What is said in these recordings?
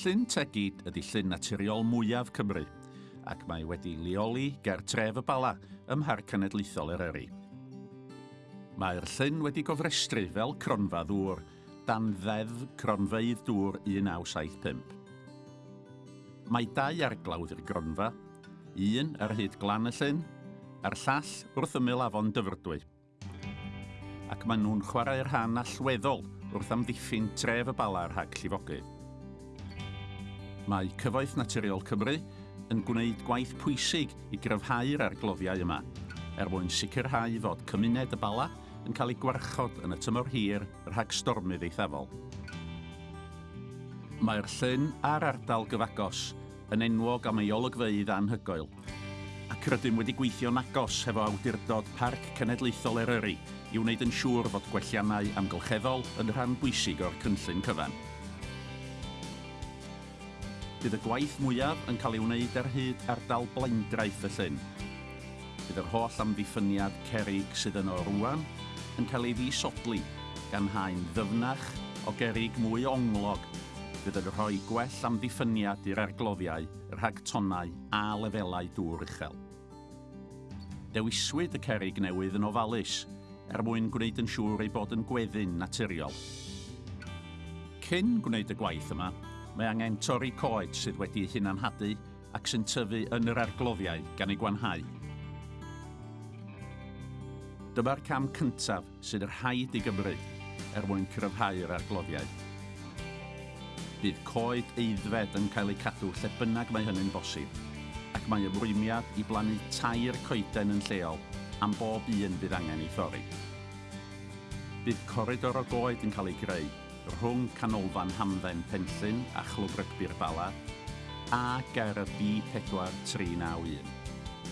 Llyn Tegid ydy llyn naturiol mwyaf Cymru ac mae wedi leoli ger tref y bala ym Mhar Cenedlaethol Eryri. Mae'r llyn wedi gofrestru fel cronfa ddŵr dan ddeddf cronfeidd dŵr 1975. Mae dau arglawdd i'r gronfa, un ar hyd glan y llyn a'r llall wrth ymyl afon dyfrdwy. Ac maen nhw'n chwarae'r rhan allweddol wrth amddiffyn tref y bala rhag llifogydd. Mae Cyfoeth Naturiol Cymru yn gwneud gwaith pwysig i gryfhau'r argloddiau yma, er mwyn sicrhau fod cymuned y bala yn cael ei gwarchod yn y tymor hir rhag stormydd eithafol. Mae'r llyn a'r ardal gyfagos yn enwog am ei olygfeidd anhygoel, ac rydym wedi gweithio'n agos hefo awdurdod Parc Cenedlaethol Eryri i wneud yn siŵr fod gwelliannau amgylcheddol yn rhan bwysig o'r cynllun cyfan bydd y gwaith mwyaf yn cael ei wneud ar hyd ardal blaendraeth y llyn. Bydd yr holl amddiffyniad cerig sydd yno rwan yn cael ei ddisodli gan haen ddyfnach o gerig mwy onglog fydd yn rhoi gwell amddiffyniad i'r argloddiau, rhag tonnau a lefelau dŵr uchel. Dewiswyd y cerig newydd yn ofalus er mwyn gwneud yn siŵr ei bod yn gweddyn naturiol. Cyn gwneud y gwaith yma, mae angen torri coed sydd wedi hunanhadu ac sy'n tyfu yn yr argloddiau gan ei gwanhau. Dyma'r cam cyntaf sydd yr haid i Gymru er mwyn cryfhau'r argloddiau. Bydd coed eiddfed yn cael ei cadw lle bynnag mae hynny'n bosib, ac mae ymrwymiad i blannu tair coeden yn lleol am bob un bydd angen ei thorri. Bydd coridor o goed yn cael ei greu rhwng canolfan Hamdden Penllyn a Chlwb Rygbi'r Bala a Garedd B4391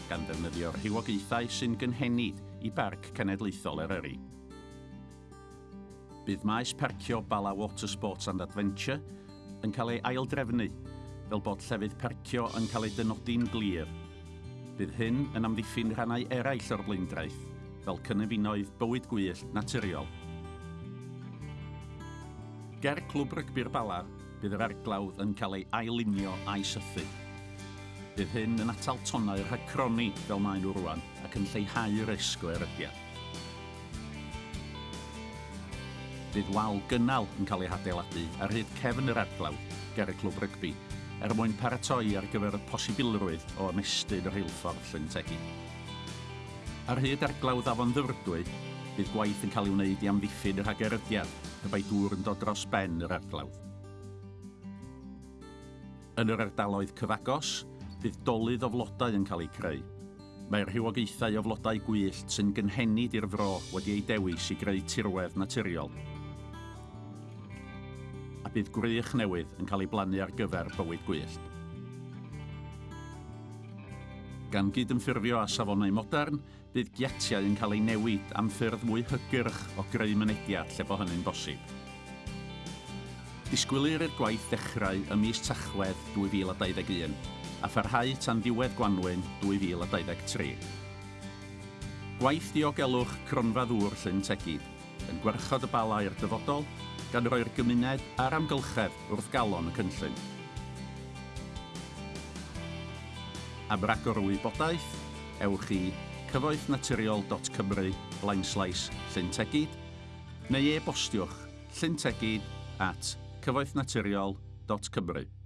gan ddefnyddio'r rhywogaethau sy'n gynhenid i Barc Cenedlaethol Eryri. Bydd maes parcio Bala Water Sports and Adventure yn cael ei aildrefnu fel bod llefydd parcio yn cael ei dynodi'n glir. Bydd hyn yn amddiffyn rhannau eraill o'r blaendraeth, fel cynefinoedd bywyd gwyllt naturiol Ger clwb rygbi'r bala, bydd yr arglawdd yn cael ei ailunio a'i sythu. Bydd hyn yn atal tonau rhag croni fel maen nhw rwan ac yn lleihau risg o erydiad. Bydd wal gynnal yn cael ei hadeiladu ar hyd cefn yr arglawdd ger y clwb rygbi er mwyn paratoi ar gyfer y posibilrwydd o ymestyn yr rheilffordd Llyn Tegid. Ar hyd arglawdd afon ddyfrdwy, bydd gwaith yn cael ei wneud i amddiffyn yr hagerydiad y bai dŵr yn dod dros ben yr arglawdd. Yn yr ardaloedd cyfagos, bydd dolydd o flodau yn cael ei creu. Mae'r rhywogaethau o flodau gwyllt sy'n gynhenid i'r fro wedi ei dewis i greu tirwedd naturiol. A bydd gwrych newydd yn cael ei blannu ar gyfer bywyd gwyllt. Gan gydymffurfio â safonau modern, bydd giatiau yn cael ei newid am ffyrdd mwy hygyrch o greu mynediad lle bo hynny'n bosib. Disgwylir i'r gwaith dechrau ym mis Tachwedd 2021 a pharhau tan ddiwedd Gwanwyn 2023. Gwaith diogelwch cronfa ddŵr Llyn Tegid yn gwerchod y balau i'r dyfodol gan roi'r gymuned a'r amgylchedd wrth galon y cynllun. am ragor o wybodaeth, ewch i cyfoethnaturiol.cymru blaenslais llyntegid neu e-bostiwch llyntegid at cyfoethnaturiol.cymru.